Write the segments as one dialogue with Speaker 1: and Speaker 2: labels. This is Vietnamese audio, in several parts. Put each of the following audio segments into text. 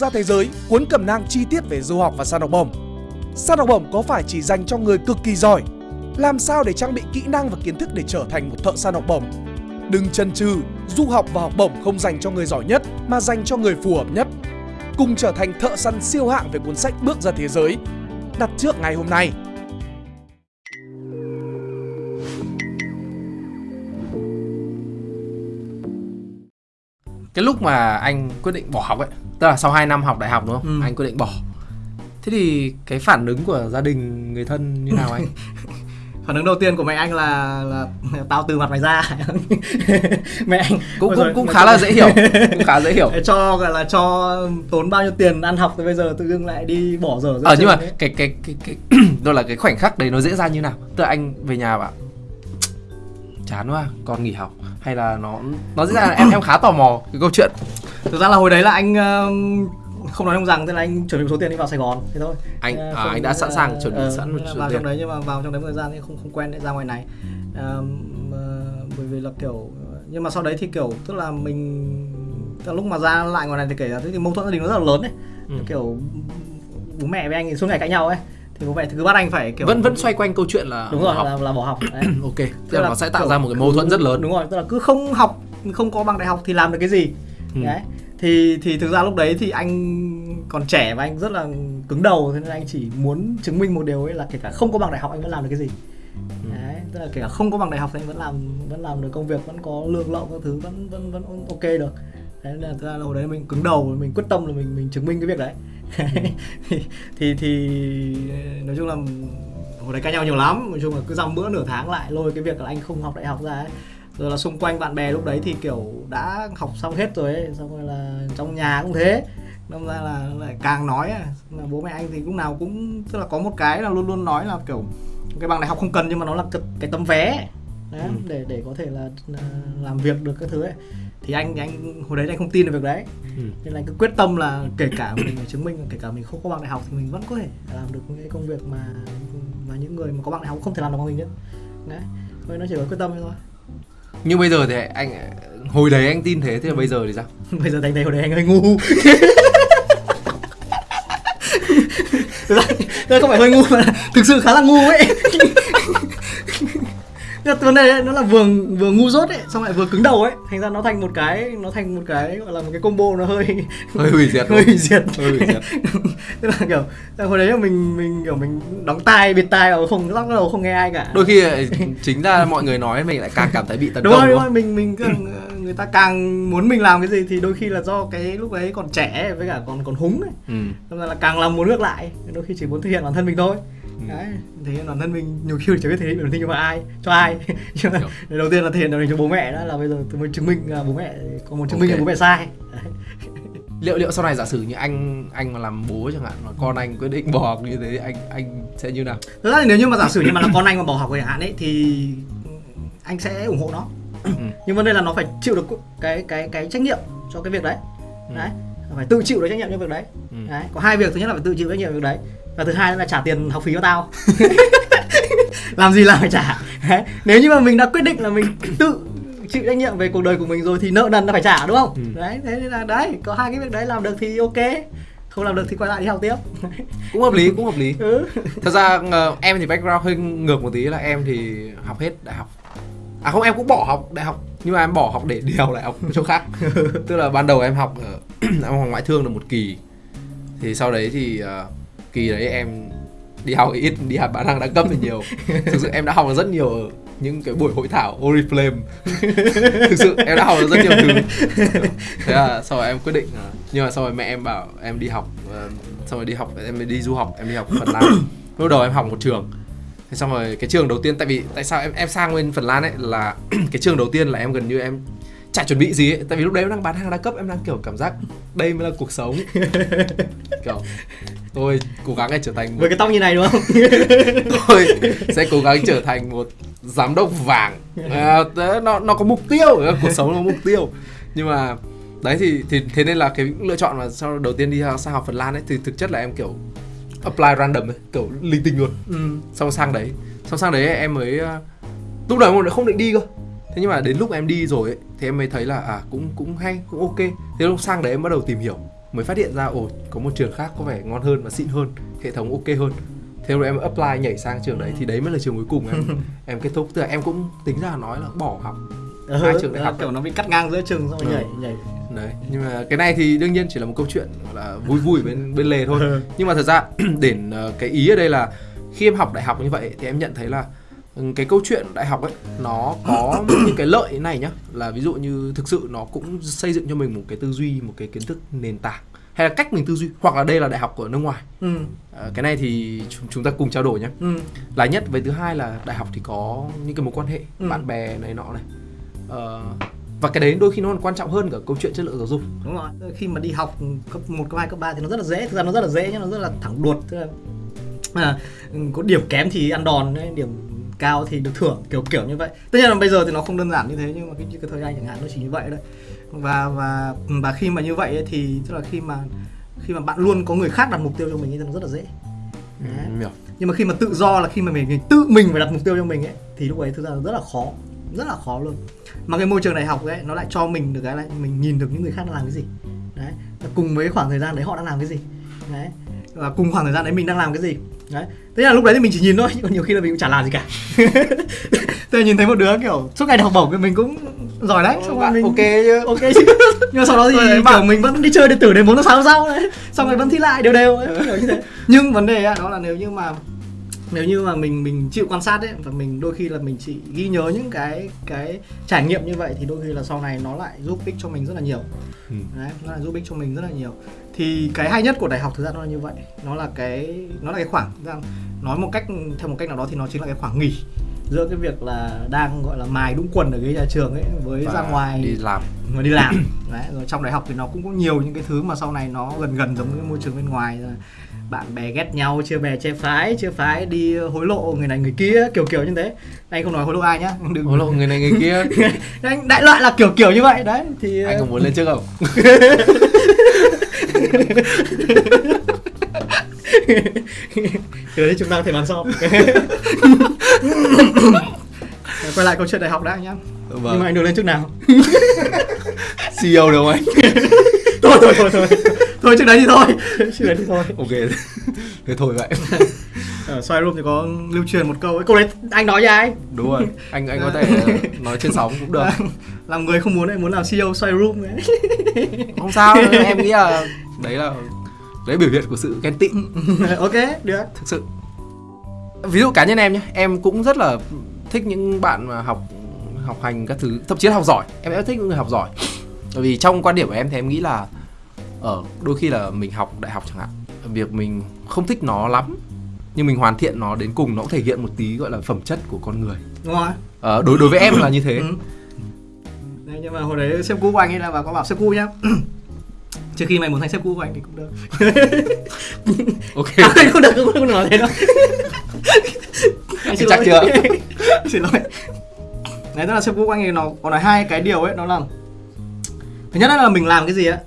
Speaker 1: ra thế giới cuốn cẩm nang chi tiết về du học và săn học bổng. Săn học bổng có phải chỉ dành cho người cực kỳ giỏi? Làm sao để trang bị kỹ năng và kiến thức để trở thành một thợ săn học bổng? Đừng chần chừ, du học và học bổng không dành cho người giỏi nhất mà dành cho người phù hợp nhất. Cùng trở thành thợ săn siêu hạng về cuốn sách Bước ra thế giới. Đặt trước ngày hôm nay.
Speaker 2: Cái lúc mà anh quyết định bỏ học ấy tức là sau 2 năm học đại học đúng không?
Speaker 3: Ừ.
Speaker 2: anh quyết định bỏ. Thế thì cái phản ứng của gia đình người thân như nào anh?
Speaker 3: Phản ứng đầu tiên của mẹ anh là là tao từ mặt mày ra. Mẹ anh
Speaker 2: cũng cũng cũng khá là dễ hiểu cũng khá dễ hiểu.
Speaker 3: Cho gọi là cho tốn bao nhiêu tiền ăn học thì bây giờ tự dưng lại đi bỏ dở
Speaker 2: ờ nhưng mà
Speaker 3: ấy.
Speaker 2: cái cái cái cái đó là cái khoảnh khắc đấy nó diễn ra như nào? Tức là anh về nhà bảo chán quá con nghỉ học. Hay là nó nó diễn ra là em em khá tò mò cái câu chuyện.
Speaker 3: Thực ra là hồi đấy là anh um, không nói không rằng thế là anh chuẩn bị một số tiền đi vào Sài Gòn thế thôi.
Speaker 2: Anh à,
Speaker 3: không-
Speaker 2: anh đã sẵn sàng chuẩn bị
Speaker 3: ờ,
Speaker 2: sẵn một
Speaker 3: là
Speaker 2: số
Speaker 3: vào
Speaker 2: tiền.
Speaker 3: trong đấy nhưng mà vào trong đấy một thời gian thì không không quen để ra ngoài này. Ờm, ờ, bởi vì là kiểu nhưng mà sau đấy thì kiểu tức là mình tức là lúc mà ra lại ngoài này thì kể ra thì mâu thuẫn gia đình nó rất là lớn ấy.
Speaker 2: Ừ.
Speaker 3: kiểu bố mẹ với anh thì suốt ngày cãi nhau ấy thì mẹ thì cứ bắt anh phải kiểu
Speaker 2: vẫn vẫn xoay quanh câu chuyện là
Speaker 3: đúng rồi
Speaker 2: học.
Speaker 3: là, là bỏ học đấy.
Speaker 2: ok tức
Speaker 3: Tức
Speaker 2: là
Speaker 3: là
Speaker 2: nó sẽ tạo
Speaker 3: kiểu
Speaker 2: ra một cái mâu thuẫn rất lớn
Speaker 3: đúng rồi tức là cứ không học không có bằng đại học thì làm được cái gì
Speaker 2: Ừ.
Speaker 3: đấy thì thì thực ra lúc đấy thì anh còn trẻ và anh rất là cứng đầu thế nên anh chỉ muốn chứng minh một điều ấy là kể cả không có bằng đại học anh vẫn làm được cái gì
Speaker 2: Ừ.
Speaker 3: đấy tức là kể cả không có bằng đại học thì anh vẫn làm vẫn làm được công việc vẫn có lương lậu các thứ vẫn vẫn vẫn ok được đấy nên là thực ra là hồi đấy mình cứng đầu mình quyết tâm là mình mình chứng minh cái việc đấy. Thì, thì thì nói chung là hồi đấy cãi nhau nhiều lắm nói chung là cứ dăm bữa nửa tháng lại lôi cái việc là anh không học đại học ra ấy. Rồi là xung quanh bạn bè lúc đấy thì kiểu đã học xong hết rồi ấy xong rồi là trong nhà cũng thế. Đâm ra là lại càng nói ấy, là bố mẹ anh thì lúc nào cũng tức là có một cái là luôn luôn nói là kiểu cái bằng đại học không cần nhưng mà nó là cái tấm vé đấy,
Speaker 2: Ừ.
Speaker 3: để để có thể là, là làm việc được các thứ ấy. Thì anh anh hồi đấy anh không tin được việc đấy.
Speaker 2: Ừ.
Speaker 3: nên là anh cứ quyết tâm là kể cả mình chứng minh kể cả mình không có bằng đại học thì mình vẫn có thể làm được những cái công việc mà mà những người mà có bằng đại học không thể làm được bằng mình nữa đấy thôi nó chỉ có quyết tâm thôi.
Speaker 2: Nhưng bây giờ thì anh hồi đấy anh tin thế thế là bây giờ thì sao?
Speaker 3: Bây giờ thành thấy hồi đấy anh hơi ngu. Thực ra, không phải hơi ngu mà thực sự khá là ngu ấy Mà vấn đề ấy, nó là vừa vừa ngu dốt ấy xong lại vừa cứng đầu ấy. Thành ra nó thành một cái nó thành một cái gọi là một cái combo nó hơi
Speaker 2: hơi hủy diệt
Speaker 3: hơi hủy diệt.
Speaker 2: Hơi hủy diệt.
Speaker 3: Tức là kiểu hồi đấy là mình mình kiểu mình đóng tai bịt tai vào không lắc đầu không nghe ai cả.
Speaker 2: Đôi khi chính ra mọi người nói mình lại càng cảm thấy bị tấn
Speaker 3: đúng
Speaker 2: công
Speaker 3: rồi
Speaker 2: đúng
Speaker 3: rồi. mình mình càng, người ta càng muốn mình làm cái gì thì đôi khi là do cái lúc đấy còn trẻ ấy, với cả còn còn húng ấy.
Speaker 2: Ừ.
Speaker 3: Nên là càng làm muốn ngược lại đôi khi chỉ muốn thể hiện bản thân mình thôi. Đấy thể hiện bản thân mình nhiều khi chẳng biết thể hiện bản thân cho ai cho ai. Đầu tiên là thể hiện bản thân cho bố mẹ đó là bây giờ tôi mới chứng minh là bố mẹ có muốn chứng minh là bố mẹ sai. Đấy.
Speaker 2: liệu liệu sau này giả sử như anh anh mà làm bố chẳng hạn mà con anh quyết định bỏ học như thế thì anh anh sẽ như nào?
Speaker 3: Thực ra nếu như mà giả sử như mà là con anh mà bỏ học chẳng hạn ấy thì anh sẽ ủng hộ nó.
Speaker 2: Ừ.
Speaker 3: nhưng vấn đề là nó phải chịu được cái cái cái trách nhiệm cho cái việc đấy.
Speaker 2: Ừ.
Speaker 3: đấy phải tự chịu được trách nhiệm cho việc đấy.
Speaker 2: Ừ.
Speaker 3: đấy có hai việc. Thứ nhất là phải tự chịu trách nhiệm việc đấy và thứ hai là trả tiền học phí cho tao. Làm gì làm phải trả? Đấy. nếu như mà mình đã quyết định là mình tự chịu trách nhiệm về cuộc đời của mình rồi thì nợ nần nó phải trả đúng không?
Speaker 2: Ừ.
Speaker 3: đấy thế nên là đấy có hai cái việc đấy làm được thì ok. Không làm được thì quay lại đi học tiếp.
Speaker 2: Cũng hợp lý cũng hợp lý.
Speaker 3: Ừ.
Speaker 2: thật ra ờ, em thì background hơi ngược một tí là em thì học hết đại học. À không em cũng bỏ học đại học nhưng mà em bỏ học để đi học đại học chỗ khác. Tức là ban đầu em học ở em học ngoại thương được một kỳ. Thì sau đấy thì ờ, kỳ đấy em đi học ít đi học bản năng đa cấp thì nhiều. Thực sự em đã học rất nhiều ở những cái buổi hội thảo Oriflame thực sự em đã học được rất nhiều thứ. Thế là sau rồi em quyết định ờ, nhưng mà sau rồi mẹ em bảo em đi học ờ, xong rồi đi học em đi du học em đi học Phần Lan. Lúc đầu em học một trường. Thế xong rồi cái trường đầu tiên tại vì tại sao em em sang bên Phần Lan ấy là cái trường đầu tiên là em gần như em chả chuẩn bị gì ấy. Tại vì lúc đấy em đang bán hàng đa cấp em đang kiểu cảm giác đây mới là cuộc sống. Kiểu tôi cố gắng để trở thành một
Speaker 3: với cái tóc như này đúng không?
Speaker 2: Tôi sẽ cố gắng trở thành một giám đốc vàng. À, nó nó có mục tiêu cuộc sống nó có mục tiêu. Nhưng mà đấy thì thì thế nên là cái lựa chọn mà sau đầu tiên đi sang học Phần Lan ấy thì thực chất là em kiểu apply random ấy, kiểu linh tinh luôn.
Speaker 3: Ừ.
Speaker 2: xong sang đấy. Xong sang đấy em mới ờ, lúc đầu em không định đi cơ. Thế nhưng mà đến lúc em đi rồi ấy, thì em mới thấy là à cũng cũng hay cũng ok. Thế lúc sang đấy em bắt đầu tìm hiểu mới phát hiện ra ồ có một trường khác có vẻ ngon hơn và xịn hơn hệ thống ok hơn. Thế rồi em apply nhảy sang trường đấy thì đấy mới là trường cuối cùng em. Em kết thúc tức là em cũng tính ra nói là bỏ học. Hai trường đại học
Speaker 3: kiểu nó bị cắt ngang giữa trường xong rồi
Speaker 2: Ừ.
Speaker 3: nhảy nhảy.
Speaker 2: Đấy nhưng mà cái này thì đương nhiên chỉ là một câu chuyện là vui vui bên bên lề thôi.
Speaker 3: Ừ.
Speaker 2: nhưng mà thật ra để ờ, cái ý ở đây là khi em học đại học như vậy thì em nhận thấy là ừ, cái câu chuyện đại học ấy nó có những cái lợi này nhá. Là ví dụ như thực sự nó cũng xây dựng cho mình một cái tư duy một cái kiến thức nền tảng hay là cách mình tư duy hoặc là đây là đại học của nước ngoài.
Speaker 3: Ừ.
Speaker 2: Ờ, cái này thì chúng, chúng ta cùng trao đổi nhé
Speaker 3: ừ.
Speaker 2: Là nhất với thứ hai là đại học thì có những cái mối quan hệ
Speaker 3: Ừ.
Speaker 2: bạn bè này nọ này. Ờ, và cái đấy đôi khi nó còn quan trọng hơn cả câu chuyện chất lượng giáo dục.
Speaker 3: Đúng rồi khi mà đi học cấp 1, cấp 2, cấp 3 thì nó rất là dễ. Thực ra nó rất là dễ nhá nó rất là thẳng đuột. Tức là à, có điểm kém thì ăn đòn đấy, điểm cao thì được thưởng kiểu kiểu như vậy. Tất nhiên là bây giờ thì nó không đơn giản như thế nhưng mà cái, cái thời gian chẳng hạn nó chỉ như vậy đấy và và và khi mà như vậy ấy, thì tức là khi mà khi mà bạn luôn có người khác đặt mục tiêu cho mình thì nó rất là dễ. Đấy.
Speaker 2: Ừ, hiểu.
Speaker 3: nhưng mà khi mà tự do là khi mà mình, mình tự mình phải đặt mục tiêu cho mình ấy thì lúc ấy thực ra là rất là khó rất là khó luôn. Mà cái môi trường đại học ấy nó lại cho mình được cái là mình nhìn được những người khác đang làm cái gì. Đấy. Cùng với khoảng thời gian đấy họ đang làm cái gì. Đấy và cùng khoảng thời gian đấy mình đang làm cái gì? Đấy. Thế là lúc đấy thì mình chỉ nhìn thôi còn nhiều khi là mình cũng chả làm gì cả. Tôi nhìn thấy một đứa kiểu suốt ngày học bổng thì mình cũng giỏi đấy xong rồi mình
Speaker 2: ok chứ.
Speaker 3: Ok chứ. Nhưng mà sau đó thì
Speaker 2: đấy,
Speaker 3: kiểu mình vẫn đi chơi đến từ đến bốn hôm sau đấy. Xong rồi vẫn thi lại đều đều. Ấy, kiểu như thế. Nhưng vấn đề đó là nếu như mà nếu như mà mình mình chịu quan sát ấy và mình đôi khi là mình chỉ ghi nhớ những cái cái trải nghiệm như vậy thì đôi khi là sau này nó lại giúp ích cho mình rất là nhiều.
Speaker 2: Ừ.
Speaker 3: đấy nó lại giúp ích cho mình rất là nhiều thì cái hay nhất của đại học thực ra nó là như vậy. Nó là cái nó là cái khoảng ra nói một cách theo một cách nào đó thì nó chính là cái khoảng nghỉ giữa cái việc là đang gọi là mài đúng quần ở cái nhà trường ấy với
Speaker 2: Và
Speaker 3: ra ngoài
Speaker 2: đi làm.
Speaker 3: Người đi làm. Đấy rồi trong đại học thì nó cũng có nhiều những cái thứ mà sau này nó gần gần giống cái môi trường bên ngoài rồi. Bạn bè ghét nhau chia bè chia phái chia phái đi hối lộ người này người kia kiểu kiểu như thế. Anh không nói hối lộ ai nhá đừng
Speaker 2: hối lộ người này người kia.
Speaker 3: Anh đại loại là kiểu kiểu như vậy. Đấy thì
Speaker 2: anh có muốn lên trước không
Speaker 3: Từ đấy chúng ta có thể bàn sau. Quay lại câu chuyện đại học đã nhá. Nhưng mà
Speaker 2: vâng
Speaker 3: anh được lên trước nào?
Speaker 2: CEO đúng không anh?
Speaker 3: Thôi thôi thôi thôi. Thôi trước đấy thì thôi. Trước đấy thì thôi.
Speaker 2: Ok. Thế thôi vậy.
Speaker 3: Ở xoay room thì có lưu truyền một câu ấy. Câu đấy anh nói cho ai?
Speaker 2: Đúng rồi. Anh anh có thể nói trên sóng cũng được
Speaker 3: làm người không muốn ấy muốn làm CEO xoay room ấy.
Speaker 2: Không sao em nghĩ là đấy là đấy biểu hiện của sự ghen tị.
Speaker 3: Ok được.
Speaker 2: Thực sự. Ví dụ cá nhân em nhé em cũng rất là thích những bạn mà học học hành các thứ thậm chí là học giỏi. Em rất thích những người học giỏi. Bởi vì trong quan điểm của em thì em nghĩ là ở đôi khi là mình học đại học chẳng hạn việc mình không thích nó lắm nhưng mình hoàn thiện nó đến cùng nó cũng thể hiện một tí gọi là phẩm chất của con người.
Speaker 3: Đúng rồi.
Speaker 2: Ờ, đối đối với em là như thế.
Speaker 3: Ừ. nhưng mà hồi đấy sếp cũ của anh ấy là bà có bảo sếp cũ nhá. Trước khi mày muốn thành sếp cũ của anh thì cũng được.
Speaker 2: Ok.
Speaker 3: À, anh không được không được nói thế đâu. Anh
Speaker 2: Chắc chưa?
Speaker 3: xin lỗi. Đấy tức là sếp cũ của anh ấy nó có nói hai cái điều ấy nó là thứ nhất là mình làm cái gì á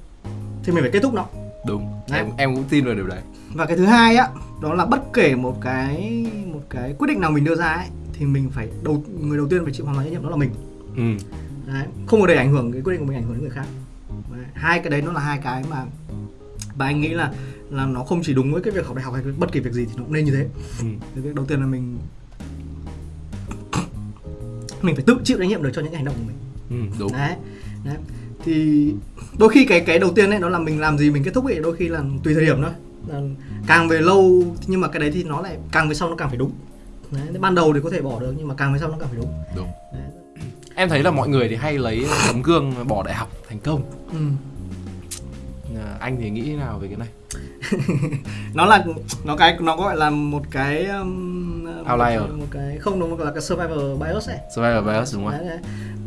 Speaker 3: thì mình phải kết thúc nó.
Speaker 2: Đúng.
Speaker 3: Đấy.
Speaker 2: em em cũng tin vào điều đấy.
Speaker 3: Và cái thứ hai á đó là bất kể một cái một cái quyết định nào mình đưa ra ấy thì mình phải đầu người đầu tiên phải chịu hoàn toàn trách nhiệm đó là mình.
Speaker 2: Ừ.
Speaker 3: đấy không có để ảnh hưởng cái quyết định của mình ảnh hưởng đến người khác. Đấy. hai cái đấy nó là hai cái mà và anh nghĩ là là nó không chỉ đúng với cái việc học đại học hay bất kỳ việc gì thì nó cũng nên như thế.
Speaker 2: Ừ.
Speaker 3: cái đầu tiên là mình mình phải tự chịu trách nhiệm được cho những hành động của mình.
Speaker 2: Ừ, đúng.
Speaker 3: Đấy đấy. Thì đôi khi cái cái đầu tiên ấy nó là mình làm gì mình kết thúc ấy đôi khi là tùy thời điểm thôi. Là càng về lâu nhưng mà cái đấy thì nó lại càng về sau nó càng phải đúng. Đấy ban đầu thì có thể bỏ được nhưng mà càng về sau nó càng phải đúng.
Speaker 2: Đúng.
Speaker 3: Đấy.
Speaker 2: Em thấy là mọi người thì hay lấy tấm gương bỏ đại học thành công
Speaker 3: Ừ.
Speaker 2: À, anh thì nghĩ thế nào về cái này
Speaker 3: nó là nó cái nó gọi là một cái um,
Speaker 2: Outlier.
Speaker 3: một, một cái không gọi là cái survivor bias ấy
Speaker 2: survival bias đúng không
Speaker 3: đấy, đấy.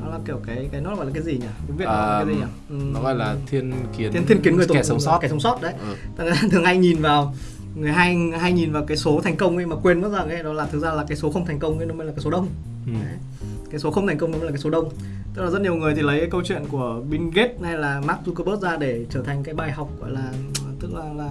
Speaker 3: nó là kiểu cái cái nó gọi là cái gì nhỉ tiếng việt nó
Speaker 2: À,
Speaker 3: là cái gì nhỉ Ừm,
Speaker 2: nó gọi là thiên kiến
Speaker 3: thiên thiên kiến người
Speaker 2: kẻ sống sót
Speaker 3: kẻ sống sót đấy
Speaker 2: ừ.
Speaker 3: Thường hay nhìn vào người hay hay nhìn vào cái số thành công ấy mà quên mất rằng ấy đó là thực ra là cái số không thành công ấy nó mới là cái số đông
Speaker 2: Ừ.
Speaker 3: Đấy. Cái số không thành công nó là cái số đông tức là rất nhiều người thì lấy cái câu chuyện của Bill Gates hay là Mark Zuckerberg ra để trở thành cái bài học gọi là tức là là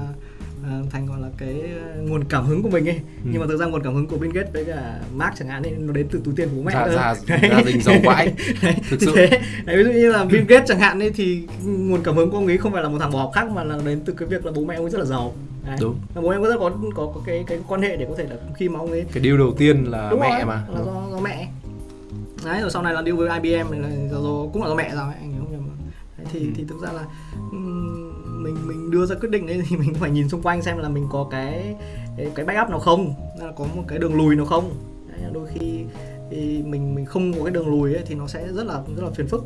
Speaker 3: à, thành gọi là cái ờ, nguồn cảm hứng của mình ấy
Speaker 2: Ừ.
Speaker 3: nhưng mà thực ra nguồn cảm hứng của Bill Gates với cả Mark chẳng hạn ấy nó đến từ túi tiền của bố mẹ
Speaker 2: Gia-
Speaker 3: hơn.
Speaker 2: gia- đình giàu vãi.
Speaker 3: Đấy,
Speaker 2: Thực sự.
Speaker 3: thế Đấy, ví dụ như là Bill Gates chẳng hạn ấy thì nguồn cảm hứng của ông ấy không phải là một thằng bỏ học khác mà là đến từ cái việc là bố mẹ ông ấy rất là giàu Đấy.
Speaker 2: Đúng.
Speaker 3: Bố ông ấy rất có có có cái cái quan hệ để có thể là khi mà ông ấy
Speaker 2: cái điều đầu tiên là
Speaker 3: Đúng
Speaker 2: mẹ
Speaker 3: rồi,
Speaker 2: mà
Speaker 3: là do, do mẹ đấy rồi sau này là deal với IBM này là do, do, cũng là do mẹ ấy anh nhớ không? Đấy, thì
Speaker 2: Ừ.
Speaker 3: thì thực ra là ừm, mình mình đưa ra quyết định đấy thì mình phải nhìn xung quanh xem là mình có cái cái, cái backup nào không là có một cái đường lùi nào không. Đấy, đôi khi thì mình mình không có cái đường lùi ấy, thì nó sẽ rất là rất là phiền phức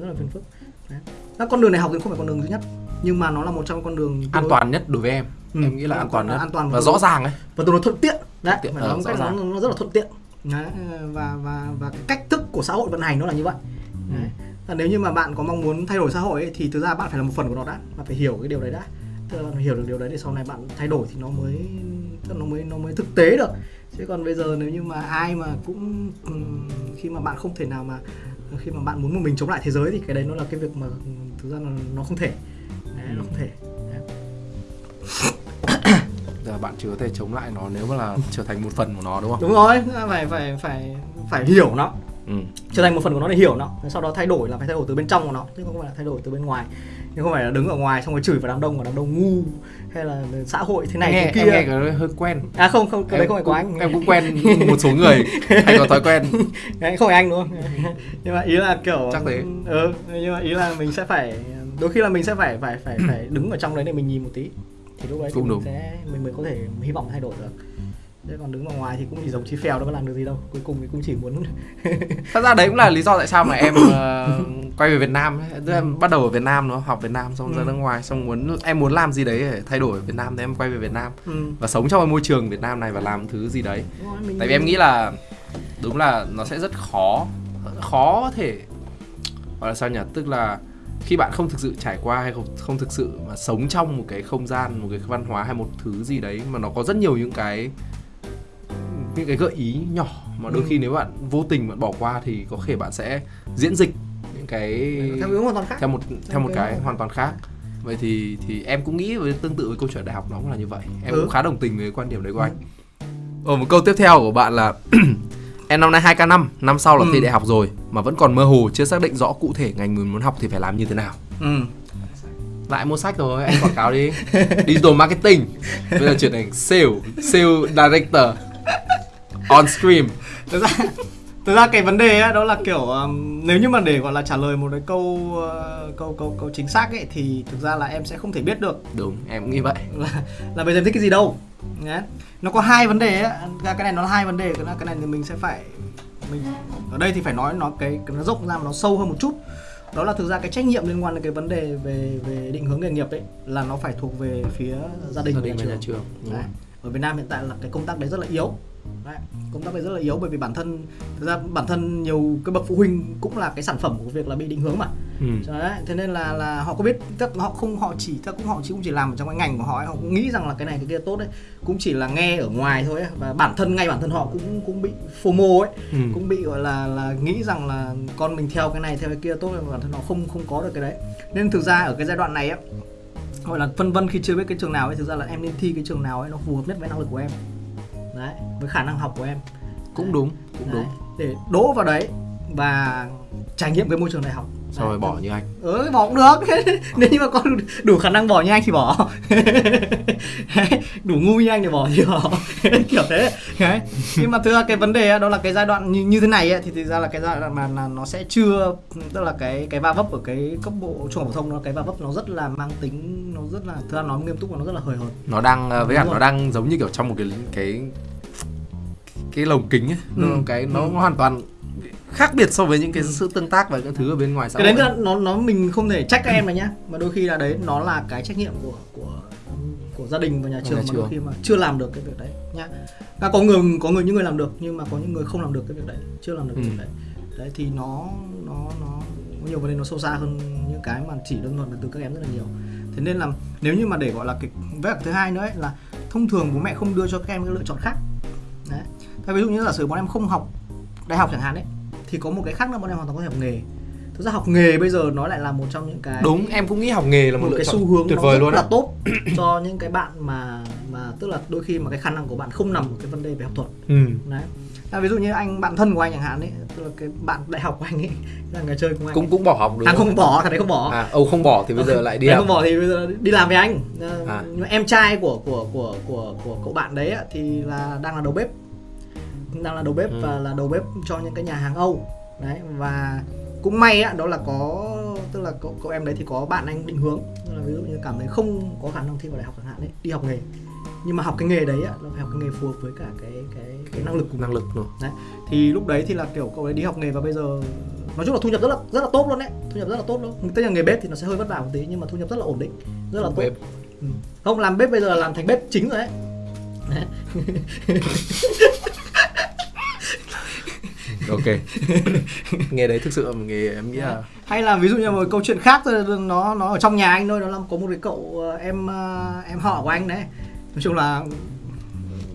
Speaker 3: rất là phiền phức. Đấy. Các con đường này học thì không phải con đường duy nhất nhưng mà nó là một trong con đường
Speaker 2: an
Speaker 3: đối-
Speaker 2: toàn nhất đối với em.
Speaker 3: Ừ,
Speaker 2: em nghĩ là an toàn nhất.
Speaker 3: an toàn
Speaker 2: và
Speaker 3: và
Speaker 2: rõ ràng ấy.
Speaker 3: Và tương đối thuận tiện. Đấy
Speaker 2: tiện,
Speaker 3: phải nói một
Speaker 2: rõ
Speaker 3: cách nó, nó rất là thuận tiện đấy, và và và cái cách thức của xã hội vận hành nó là như vậy. Đấy. Và nếu như mà bạn có mong muốn thay đổi xã hội ấy, thì thực ra bạn phải là một phần của nó đã. Bạn phải hiểu cái điều đấy đã. Tức là hiểu được điều đấy để sau này bạn thay đổi thì nó mới tức nó mới nó mới thực tế được. Chứ còn bây giờ nếu như mà ai mà cũng ừm, khi mà bạn không thể nào mà khi mà bạn muốn một mình chống lại thế giới thì cái đấy nó là cái việc mà thực ra là nó không thể. Đấy, nó không thể. Đấy.
Speaker 2: Bạn chỉ có thể chống lại nó nếu mà là trở thành một phần của nó đúng không?
Speaker 3: Đúng rồi phải phải phải phải hiểu nó.
Speaker 2: Ừ.
Speaker 3: trở thành một phần của nó để hiểu nó sau đó thay đổi là phải thay đổi từ bên trong của nó chứ không phải là thay đổi từ bên ngoài. Nhưng không phải là đứng ở ngoài xong rồi chửi vào đám đông và đám đông ngu hay là xã hội thế này
Speaker 2: nghe,
Speaker 3: thế kia.
Speaker 2: em nghe cái hơi quen.
Speaker 3: À không không cái đấy không phải của anh.
Speaker 2: em cũng quen một số người hay có thói quen.
Speaker 3: Đấy không phải anh đúng không? Nhưng mà ý là kiểu
Speaker 2: Chắc thế.
Speaker 3: ừ nhưng mà ý là mình sẽ phải đôi khi là mình sẽ phải phải phải phải đứng ở trong đấy để mình nhìn một tí thì lúc đấy
Speaker 2: Cũng
Speaker 3: mình
Speaker 2: đúng.
Speaker 3: sẽ mình mới có thể hy vọng thay đổi được chứ còn đứng ở ngoài thì cũng chỉ giống chí phèo đâu có làm được gì đâu cuối cùng thì cũng chỉ muốn
Speaker 2: thật ra đấy cũng là lý do tại sao mà em ờ, quay về Việt Nam ấy. Tức em bắt đầu ở Việt Nam nó học Việt Nam xong ra
Speaker 3: Ừ.
Speaker 2: nước ngoài xong muốn em muốn làm gì đấy để thay đổi ở Việt Nam thì em quay về Việt Nam
Speaker 3: ừ.
Speaker 2: và sống trong cái môi trường Việt Nam này và làm thứ gì đấy
Speaker 3: rồi,
Speaker 2: tại vì em nghĩ là đúng là nó sẽ rất khó khó có thể gọi là sao nhỉ tức là khi bạn không thực sự trải qua hay không không thực sự mà sống trong một cái không gian một cái văn hóa hay một thứ gì đấy mà nó có rất nhiều những cái những cái gợi ý nhỏ mà đôi
Speaker 3: Ừ.
Speaker 2: khi nếu bạn vô tình bạn bỏ qua thì có thể bạn sẽ diễn dịch những cái
Speaker 3: theo hướng hoàn toàn khác.
Speaker 2: theo một theo một
Speaker 3: cái
Speaker 2: cái
Speaker 3: hoàn-
Speaker 2: toàn khác. Vậy thì thì em cũng nghĩ với tương tự với câu chuyện đại học nó cũng là như vậy. Em
Speaker 3: Ừ.
Speaker 2: cũng khá đồng tình với quan điểm đấy của anh. Ở một câu tiếp theo của bạn là em năm nay 2k5 năm sau là
Speaker 3: Ừ.
Speaker 2: thi đại học rồi mà vẫn còn mơ hồ chưa xác định rõ cụ thể ngành mình muốn học thì phải làm như thế nào.
Speaker 3: Ừ.
Speaker 2: lại mua sách rồi anh quảng cáo đi. Digital marketing. Bây giờ chuyển thành sale sale director. On stream
Speaker 3: thực ra thực ra cái vấn đề ấy, đó là kiểu um, nếu như mà để gọi là trả lời một cái câu uh, câu câu câu chính xác ấy thì thực ra là em sẽ không thể biết được.
Speaker 2: Đúng em cũng nghĩ vậy.
Speaker 3: Là là bây giờ em thích cái gì đâu Nhá. nó có hai vấn đề ấy. cái này nó là hai vấn đề cái này, cái này thì mình sẽ phải mình ở đây thì phải nói nó cái, nó rộng ra mà nó sâu hơn một chút đó là thực ra cái trách nhiệm liên quan đến cái vấn đề về về định hướng nghề nghiệp ấy là nó phải thuộc về phía gia đình
Speaker 2: gia đình và nhà
Speaker 3: trường
Speaker 2: trường
Speaker 3: Đấy. ở Việt Nam hiện tại là cái công tác đấy rất là yếu đấy. công tác đấy rất là yếu bởi vì bản thân thực ra bản thân nhiều cái bậc phụ huynh cũng là cái sản phẩm của việc là bị định hướng mà
Speaker 2: ừ.
Speaker 3: đấy thế nên là là họ có biết tức họ không họ chỉ tức cũng họ chỉ cũng chỉ làm trong cái ngành của họ ấy. họ cũng nghĩ rằng là cái này cái kia tốt đấy cũng chỉ là nghe ở ngoài thôi ấy. và bản thân ngay bản thân họ cũng cũng bị FOMO ấy
Speaker 2: Ừ.
Speaker 3: cũng bị gọi là là nghĩ rằng là con mình theo cái này theo cái kia tốt và bản thân họ không không có được cái đấy nên thực ra ở cái giai đoạn này á gọi là phân vân khi chưa biết cái trường nào ấy thực ra là em nên thi cái trường nào ấy nó phù hợp nhất với năng lực của em đấy với khả năng học của em
Speaker 2: cũng đúng cũng
Speaker 3: Đấy,
Speaker 2: đúng
Speaker 3: để đỗ vào đấy và trải nghiệm cái môi trường đại học.
Speaker 2: Xong rồi bỏ như anh.
Speaker 3: Ừ bỏ cũng được. Nếu như mà con đủ khả năng bỏ như anh thì bỏ. Đủ ngu như anh thì bỏ thì bỏ kiểu thế. Đấy. Nhưng mà thực ra cái vấn đề đó là cái giai đoạn như, như thế này ấy, thì thực ra là cái giai đoạn mà là nó sẽ chưa tức là cái cái va vấp ở cái cấp bộ trung học phổ thông nó cái va vấp nó rất là mang tính nó rất là thực ra nói nghiêm túc và nó rất là hời hợt.
Speaker 2: Nó đang ờ, với cả nó đang giống như kiểu trong một cái cái cái lồng kính ấy.
Speaker 3: Ừ.
Speaker 2: cái nó
Speaker 3: Ừ.
Speaker 2: hoàn toàn khác biệt so với những cái sự tương tác và các thứ ở bên ngoài xã
Speaker 3: cái đấy là nó nó mình không thể trách các em này nhá. Mà đôi khi là đấy nó là cái trách nhiệm của của của gia đình và nhà trường
Speaker 2: Nhà
Speaker 3: mà đôi
Speaker 2: trường.
Speaker 3: khi mà chưa làm được cái việc đấy nhá. À, có người có người những người làm được nhưng mà có những người không làm được cái việc đấy chưa làm được cái
Speaker 2: Ừ.
Speaker 3: việc đấy. Đấy thì nó nó nó có nhiều vấn đề nó sâu xa hơn những cái mà chỉ đơn thuần là từ các em rất là nhiều. Thế nên là nếu như mà để gọi là cái với thứ hai nữa ấy, là thông thường bố mẹ không đưa cho các em cái lựa chọn khác. Đấy. Thế ví dụ như giả sử bọn em không học đại học chẳng hạn ấy thì có một cái khác nữa bọn em hoàn toàn có thể học nghề. Thực ra học nghề bây giờ nó lại là một trong những cái
Speaker 2: đúng em cũng nghĩ học nghề là một,
Speaker 3: một cái xu hướng
Speaker 2: tuyệt vời
Speaker 3: rất
Speaker 2: luôn
Speaker 3: là tốt cho những cái bạn mà mà tức là đôi khi mà cái khả năng của bạn không nằm ở cái vấn đề về học thuật.
Speaker 2: Ừ.
Speaker 3: đấy. À, ví dụ như anh bạn thân của anh chẳng hạn ấy tức là cái bạn đại học của anh ấy là người chơi cùng anh.
Speaker 2: Cũng
Speaker 3: ấy.
Speaker 2: cũng bỏ học đúng
Speaker 3: thằng
Speaker 2: không
Speaker 3: không bỏ thằng đấy không bỏ.
Speaker 2: À ông không bỏ thì bây giờ lại đi
Speaker 3: không bỏ thì bây giờ đi làm với anh.
Speaker 2: À.
Speaker 3: nhưng mà em trai của của của của của cậu bạn đấy thì là đang là đầu bếp đang là đầu bếp
Speaker 2: Ừ.
Speaker 3: và là đầu bếp cho những cái nhà hàng Âu. Đấy và cũng may á đó là có tức là cậu cậu em đấy thì có bạn anh định hướng. Tức là ví dụ như cảm thấy không có khả năng thi vào đại học chẳng hạn đấy đi học nghề. Nhưng mà học cái nghề đấy á nó phải học cái nghề phù hợp với cả cái cái cái năng lực của
Speaker 2: năng lực rồi
Speaker 3: đấy thì lúc đấy thì là kiểu cậu ấy đi học nghề và bây giờ nói chung là thu nhập rất là rất là tốt luôn đấy. Thu nhập rất là tốt luôn. Tức là nghề bếp thì nó sẽ hơi vất vả một tí nhưng mà thu nhập rất là ổn định rất là tốt.
Speaker 2: Bếp.
Speaker 3: Ừ. không làm bếp bây giờ là làm thành bếp chính rồi Đấy.
Speaker 2: ok. Nghề đấy thực sự là một nghề em nghĩ là
Speaker 3: hay là ví dụ như một câu chuyện khác thôi, nó nó ở trong nhà anh thôi nó là có một cái cậu ờ, em ờ, em họ của anh đấy. Nói chung là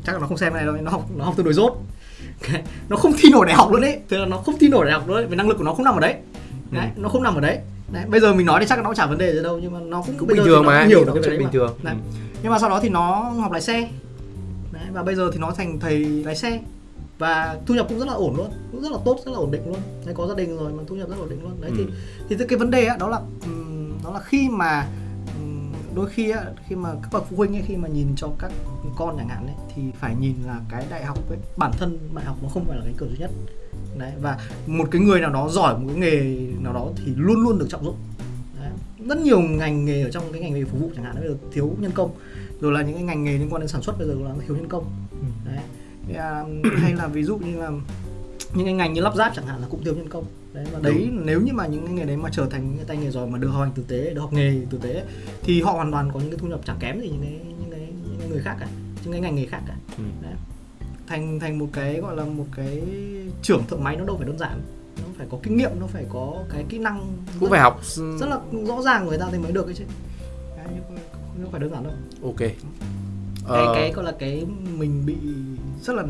Speaker 3: chắc là nó không xem cái này đâu nó học nó học tương đối dốt nó không thi nổi đại học luôn đấy tức là nó không thi nổi đại học luôn đấy vì năng lực của nó không nằm ở đấy. Đấy nó không nằm ở đấy. Đấy bây giờ mình nói thì chắc là nó cũng chả vấn đề gì đâu nhưng mà nó cũng
Speaker 2: cũng
Speaker 3: bây
Speaker 2: bình
Speaker 3: giờ
Speaker 2: thường mà
Speaker 3: cũng hiểu
Speaker 2: nhiều
Speaker 3: được
Speaker 2: nó
Speaker 3: cái
Speaker 2: chuyện bình
Speaker 3: mà.
Speaker 2: thường.
Speaker 3: Đấy.
Speaker 2: Ừ.
Speaker 3: nhưng mà sau đó thì nó học lái xe. Đấy, và bây giờ thì nó thành thầy lái xe và thu nhập cũng rất là ổn luôn cũng rất là tốt rất là ổn định luôn. Đấy có gia đình rồi mà thu nhập rất là ổn định luôn. Đấy
Speaker 2: Ừ.
Speaker 3: thì thì cái vấn đề á đó là đó là khi mà đôi khi á khi mà các bậc phụ huynh ấy khi mà nhìn cho các con chẳng hạn ấy thì phải nhìn là cái đại học ấy bản thân đại học nó không phải là cái cửa duy nhất. Đấy và một cái người nào đó giỏi một cái nghề nào đó thì luôn luôn được trọng dụng. Đấy. rất nhiều ngành nghề ở trong cái ngành nghề phục vụ chẳng hạn bây giờ thiếu nhân công. Rồi là những cái ngành nghề liên quan đến sản xuất bây giờ là thiếu nhân công à, hay là ví dụ như là những cái ngành như lắp ráp chẳng hạn là cũng thiếu nhân công. Đấy và đấy nếu như mà những cái nghề đấy mà trở thành những cái tay nghề giỏi mà được học hành tử tế được học nghề tử tế thì họ hoàn toàn có những cái thu nhập chẳng kém gì những cái những cái, những cái người khác cả những cái ngành nghề khác cả.
Speaker 2: Ừ.
Speaker 3: đấy. thành thành một cái gọi là một cái trưởng thợ máy nó đâu phải đơn giản. Nó phải có kinh nghiệm nó phải có cái kỹ năng
Speaker 2: cũng phải học
Speaker 3: rất là rõ ràng người ta thì mới được ấy chứ. Đấy, không phải đơn giản đâu.
Speaker 2: Ok
Speaker 3: cái
Speaker 2: Ờ,
Speaker 3: cái gọi là cái mình bị rất là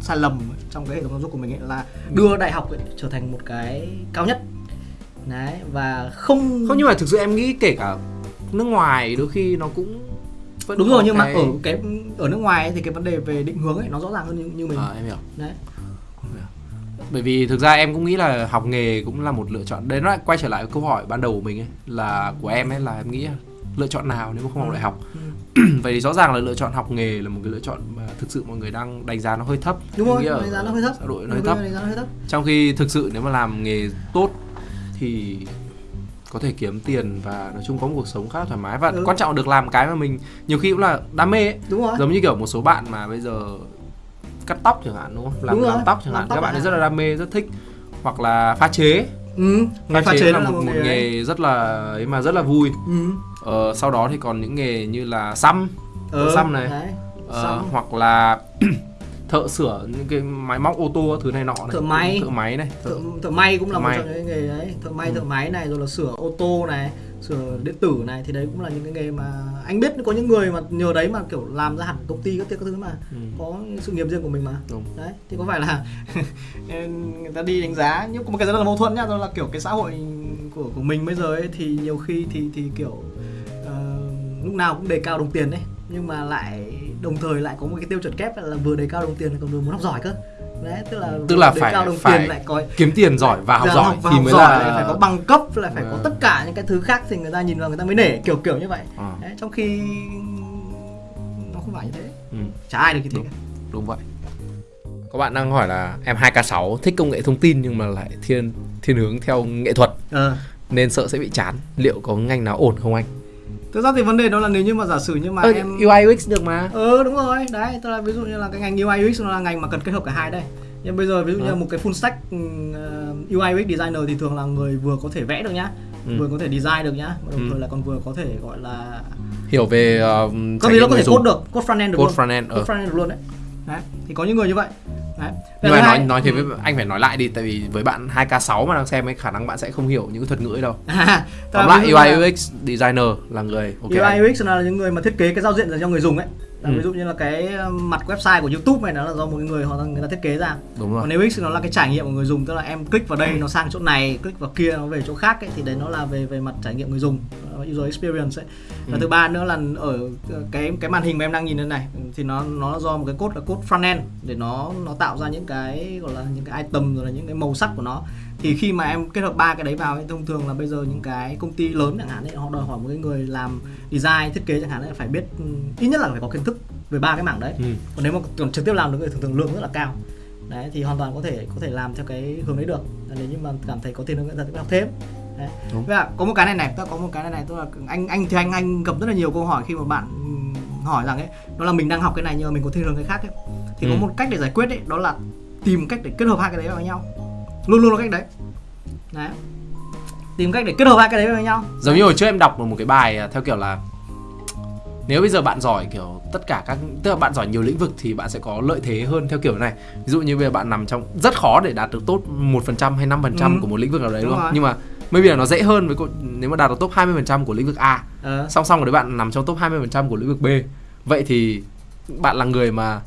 Speaker 3: sai lầm trong cái hệ thống giáo dục của mình ấy là đưa đại học ấy, trở thành một cái cao nhất. Đấy và không
Speaker 2: không nhưng mà thực sự em nghĩ kể cả nước ngoài đôi khi nó cũng vẫn
Speaker 3: đúng rồi nhưng mà
Speaker 2: cái-
Speaker 3: ở cái ở nước ngoài ấy, thì cái vấn đề về định hướng ấy nó rõ ràng hơn như, như mình.
Speaker 2: Ờ, em hiểu.
Speaker 3: Đấy.
Speaker 2: Bởi vì thực ra em cũng nghĩ là học nghề cũng là một lựa chọn. Đấy nó lại quay trở lại câu hỏi ban đầu của mình ấy là của em ấy là em nghĩ lựa chọn nào nếu mà không học
Speaker 3: Ừ.
Speaker 2: đại học?
Speaker 3: Ừ.
Speaker 2: vậy thì rõ ràng là lựa chọn học nghề là một cái lựa chọn mà thực sự mọi người đang đánh giá nó hơi thấp.
Speaker 3: Đúng rồi đánh giá nó hơi thấp.
Speaker 2: xã hội nó hơi thấp.
Speaker 3: đánh giá nó hơi thấp.
Speaker 2: Trong khi thực sự nếu mà làm nghề tốt thì có thể kiếm tiền và nói chung có một cuộc sống khá là thoải mái. Và
Speaker 3: Ừ.
Speaker 2: quan trọng là được làm cái mà mình nhiều khi cũng là đam mê ấy.
Speaker 3: đúng rồi.
Speaker 2: Giống như kiểu một số bạn mà bây giờ cắt tóc chẳng hạn đúng không? Làm
Speaker 3: Đúng
Speaker 2: làm tóc chẳng
Speaker 3: làm
Speaker 2: hạn
Speaker 3: tóc
Speaker 2: các bạn ấy
Speaker 3: chẳng
Speaker 2: rất là đam mê rất thích. Hoặc là pha chế.
Speaker 3: Ừ
Speaker 2: pha,
Speaker 3: pha
Speaker 2: chế,
Speaker 3: chế
Speaker 2: là
Speaker 3: nó
Speaker 2: một, một nghề rất là ấy mà rất là vui.
Speaker 3: Ừ
Speaker 2: ờ, sau đó thì còn những nghề như là xăm
Speaker 3: ờ,
Speaker 2: xăm này.
Speaker 3: đấy.
Speaker 2: ờ,
Speaker 3: Xăm.
Speaker 2: hoặc là thợ sửa những cái máy móc ô tô thứ này nọ này
Speaker 3: Thợ máy.
Speaker 2: thợ máy này
Speaker 3: thợ, thợ may cũng là
Speaker 2: Thợ
Speaker 3: một
Speaker 2: may.
Speaker 3: trong những cái nghề đấy thợ may
Speaker 2: Ừ.
Speaker 3: thợ máy này rồi là sửa ô tô này sửa điện tử này thì đấy cũng là những cái nghề mà anh biết có những người mà nhờ đấy mà kiểu làm ra hẳn công ty các thứ các thứ mà
Speaker 2: Ừ.
Speaker 3: có sự nghiệp riêng của mình mà
Speaker 2: Đúng.
Speaker 3: đấy thì có phải là người ta đi đánh giá nhưng có một cái rất là mâu thuẫn nhá đó là kiểu cái xã hội của của mình bây giờ ấy thì nhiều khi thì thì kiểu lúc nào cũng đề cao đồng tiền đấy. Nhưng mà lại đồng thời lại có một cái tiêu chuẩn kép là vừa đề cao đồng tiền còn vừa muốn học giỏi cơ. Đấy tức là
Speaker 2: Tức là
Speaker 3: đề
Speaker 2: phải-
Speaker 3: cao đồng
Speaker 2: phải
Speaker 3: tiền lại có
Speaker 2: kiếm tiền giỏi và học
Speaker 3: Dạ,
Speaker 2: giỏi
Speaker 3: và
Speaker 2: thì
Speaker 3: học
Speaker 2: mới
Speaker 3: giỏi
Speaker 2: là
Speaker 3: phải có bằng cấp lại phải có
Speaker 2: Vâng.
Speaker 3: tất cả những cái thứ khác thì người ta nhìn vào người ta mới nể kiểu kiểu như vậy.
Speaker 2: Ờ,
Speaker 3: đấy, trong khi nó không phải như thế.
Speaker 2: Ừ,
Speaker 3: chả ai được như thế
Speaker 2: Đúng.
Speaker 3: cả.
Speaker 2: đúng vậy. Có bạn đang hỏi là em 2K6 thích công nghệ thông tin nhưng mà lại thiên thiên hướng theo nghệ thuật.
Speaker 3: Ờ.
Speaker 2: Nên sợ sẽ bị chán. Liệu có ngành nào ổn không anh
Speaker 3: thực ra thì vấn đề đó là nếu như mà giả sử như mà
Speaker 2: Ơ,
Speaker 3: em
Speaker 2: UI UX được mà
Speaker 3: ờ đúng rồi đấy tức là ví dụ như là cái ngành UI UX nó là ngành mà cần kết hợp cả hai đây nhưng bây giờ ví dụ như
Speaker 2: Ờ.
Speaker 3: là một cái full stack uh, UI UX designer thì thường là người vừa có thể vẽ được nhá
Speaker 2: Ừ.
Speaker 3: vừa có thể design được nhá đồng
Speaker 2: Ừ.
Speaker 3: thời là còn vừa có thể gọi là
Speaker 2: hiểu về uh,
Speaker 3: có gì nó có thể
Speaker 2: dùng.
Speaker 3: code được code front end được
Speaker 2: code
Speaker 3: luôn
Speaker 2: front end
Speaker 3: code
Speaker 2: ờ.
Speaker 3: front end được luôn đấy đấy thì có những người như vậy đấy.
Speaker 2: Nhưng mà nói nói thế
Speaker 3: ừ.
Speaker 2: với anh phải nói lại đi tại vì với bạn 2K6 mà đang xem ấy khả năng bạn sẽ không hiểu những cái thuật ngữ ấy đâu.
Speaker 3: À,
Speaker 2: tóm lại UI UX designer là người ok.
Speaker 3: UI UX là những người mà thiết kế cái giao diện dành cho người dùng ấy Là
Speaker 2: Ừ.
Speaker 3: ví dụ như là cái mặt website của YouTube này nó là do một người họ người ta thiết kế ra
Speaker 2: đúng rồi
Speaker 3: còn nếu X nó là cái trải nghiệm của người dùng tức là em click vào đây nó sang chỗ này click vào kia nó về chỗ khác ấy, thì đấy nó là về về mặt trải nghiệm người dùng user experience ấy và
Speaker 2: Ừ.
Speaker 3: thứ ba nữa là ở cái cái màn hình mà em đang nhìn đây này thì nó nó là do một cái code là code front end để nó nó tạo ra những cái gọi là những cái item rồi là những cái màu sắc của nó thì khi mà em kết hợp ba cái đấy vào ấy, thông thường là bây giờ những cái công ty lớn chẳng hạn ấy họ đòi hỏi một cái người làm design thiết kế chẳng hạn ấy phải biết ít nhất là phải có kiến thức về ba cái mảng đấy
Speaker 2: ừ.
Speaker 3: còn nếu mà còn trực tiếp làm được thì thường thường lương rất là cao đấy thì hoàn toàn có thể có thể làm theo cái hướng đấy được nếu như mà cảm thấy có tiền hơn nữa thì học thêm đấy.
Speaker 2: Đúng.
Speaker 3: Có một cái này này, tôi có một cái này này, tức là anh anh thì anh anh gặp rất là nhiều câu hỏi khi mà bạn hỏi rằng ấy, đó là mình đang học cái này nhưng mà mình có thiên hướng cái khác ấy. Thì
Speaker 2: Ừ.
Speaker 3: có một cách để giải quyết ấy, đó là tìm cách để kết hợp hai cái đấy vào nhau. Luôn luôn là cách đấy. Đấy. Tìm cách để kết hợp hai cái đấy với nhau.
Speaker 2: giống như hồi trước em đọc một cái bài à, theo kiểu là nếu bây giờ bạn giỏi kiểu tất cả các tức là bạn giỏi nhiều lĩnh vực thì bạn sẽ có lợi thế hơn theo kiểu này ví dụ như bây giờ bạn nằm trong rất khó để đạt được top 1% hay 5%
Speaker 3: Ừ.
Speaker 2: của một lĩnh vực nào đấy
Speaker 3: Đúng
Speaker 2: đúng không
Speaker 3: rồi.
Speaker 2: nhưng mà maybe là nó dễ hơn với nếu mà đạt được top 20% của lĩnh vực A
Speaker 3: Ờ.
Speaker 2: song song với bạn nằm trong top 20% của lĩnh vực B vậy thì bạn là người mà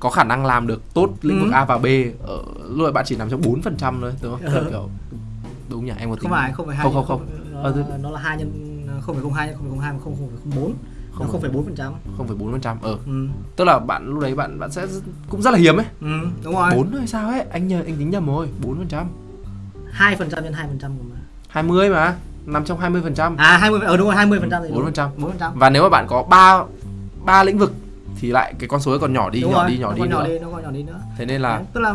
Speaker 2: có khả năng làm được tốt lĩnh vực
Speaker 3: Ừ.
Speaker 2: A và B. Ở lúc ấy bạn chỉ nằm trong 4% thôi đúng không?
Speaker 3: Ừ.
Speaker 2: kiểu đúng nhỉ? Em có tính
Speaker 3: Không phải, không phải hai
Speaker 2: không không không.
Speaker 3: Nó,
Speaker 2: Ờ, thế-
Speaker 3: nó là hai nhân không phải không hai không phải không hai mà không không phải không bốn.
Speaker 2: Không
Speaker 3: không phải bốn phần trăm.
Speaker 2: 0,4% ờ.
Speaker 3: Ừ.
Speaker 2: tức là bạn lúc đấy bạn bạn sẽ cũng rất là hiếm ấy.
Speaker 3: Ừ đúng rồi.
Speaker 2: Bốn hay sao ấy? Anh nhờ anh tính nhầm rồi bốn phần trăm.
Speaker 3: Hai phần trăm nhân hai phần trăm mà
Speaker 2: hai mươi mà nằm trong 20 phần trăm.
Speaker 3: À hai mươi ờ đúng rồi hai mươi phần trăm
Speaker 2: 4%.
Speaker 3: bốn phần trăm.
Speaker 2: Và nếu mà bạn có ba ba lĩnh vực thì lại cái con số ấy còn nhỏ đi
Speaker 3: đúng
Speaker 2: nhỏ
Speaker 3: rồi
Speaker 2: đi nhỏ
Speaker 3: nó
Speaker 2: đi
Speaker 3: còn nhỏ
Speaker 2: nữa
Speaker 3: đi nó còn nhỏ đi nữa
Speaker 2: thế nên là
Speaker 3: Đấy, tức là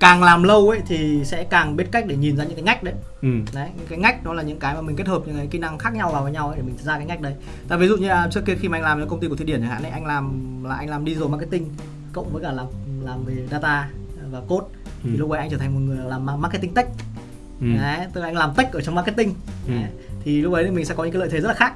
Speaker 3: càng làm lâu ấy thì sẽ càng biết cách để nhìn ra những cái ngách đấy
Speaker 2: ừ,
Speaker 3: đấy những cái ngách đó là những cái mà mình kết hợp những cái kỹ năng khác nhau vào với nhau ấy để mình ra cái ngách đấy tại ví dụ như là trước kia khi mà anh làm cho công ty của thụy điển chẳng hạn ấy anh làm là anh làm digital marketing cộng với cả làm làm về data và code
Speaker 2: Ừ.
Speaker 3: thì lúc ấy anh trở thành một người làm marketing tech
Speaker 2: ừ,
Speaker 3: đấy tức là anh làm tech ở trong marketing
Speaker 2: Ừ.
Speaker 3: đấy. thì lúc ấy thì mình sẽ có những cái lợi thế rất là khác.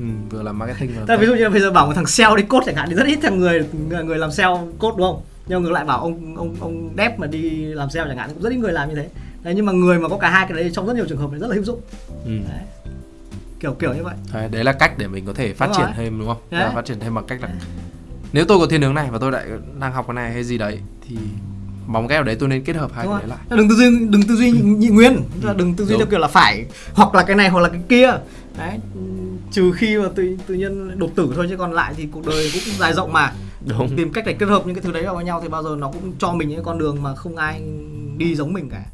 Speaker 2: Ừ, vừa làm marketing vừa
Speaker 3: ví dụ như là bây giờ bảo một thằng sale đi code chẳng hạn thì rất ít thằng người người, làm sale code đúng không? Nhưng ngược lại bảo ông ông ông dev mà đi làm sale chẳng hạn cũng rất ít người làm như thế. Đấy nhưng mà người mà có cả hai cái đấy trong rất nhiều trường hợp thì rất là hữu dụng.
Speaker 2: ừ.
Speaker 3: Đấy. Kiểu kiểu như vậy.
Speaker 2: Đấy, đấy là cách để mình có thể phát
Speaker 3: Đúng
Speaker 2: triển
Speaker 3: rồi.
Speaker 2: thêm đúng không
Speaker 3: Đấy.
Speaker 2: là phát triển thêm bằng cách là nếu tôi có thiên hướng này và tôi lại đang học cái này hay gì đấy thì bóng cái ở đấy tôi nên kết hợp hai
Speaker 3: Đúng
Speaker 2: cái
Speaker 3: rồi.
Speaker 2: đấy lại
Speaker 3: Đừng tư duy đừng tư duy nhị, nhị nguyên, đừng tư duy
Speaker 2: Đúng.
Speaker 3: theo kiểu là phải hoặc là cái này hoặc là cái kia. Đấy. Trừ khi mà tự tự nhiên đột tử thôi chứ còn lại thì cuộc đời cũng dài rộng mà.
Speaker 2: đúng
Speaker 3: Tìm cách để kết hợp những cái thứ đấy vào với nhau thì bao giờ nó cũng cho mình những con đường mà không ai đi giống mình cả.